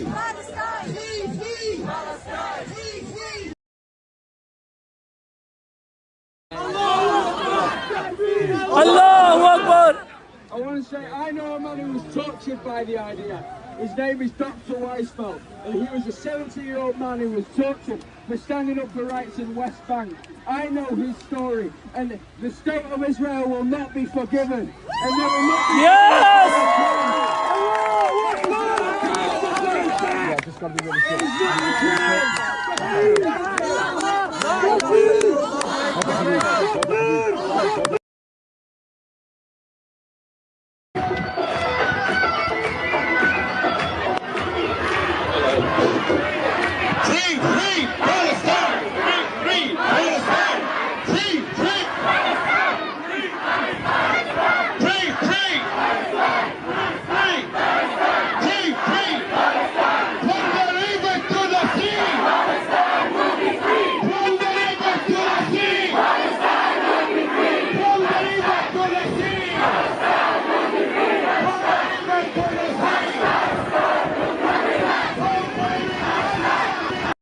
Palestine! Free, free! Palestine! Free, free! Allahu Akbar! I want to say, I know a man who was tortured by the IDF. His name is Dr. Weisfeld, and he was a 70-year-old man who was tortured for standing up for rights in West Bank. I know his story, and the state of Israel will not be forgiven. And they will not be Yes! Mwen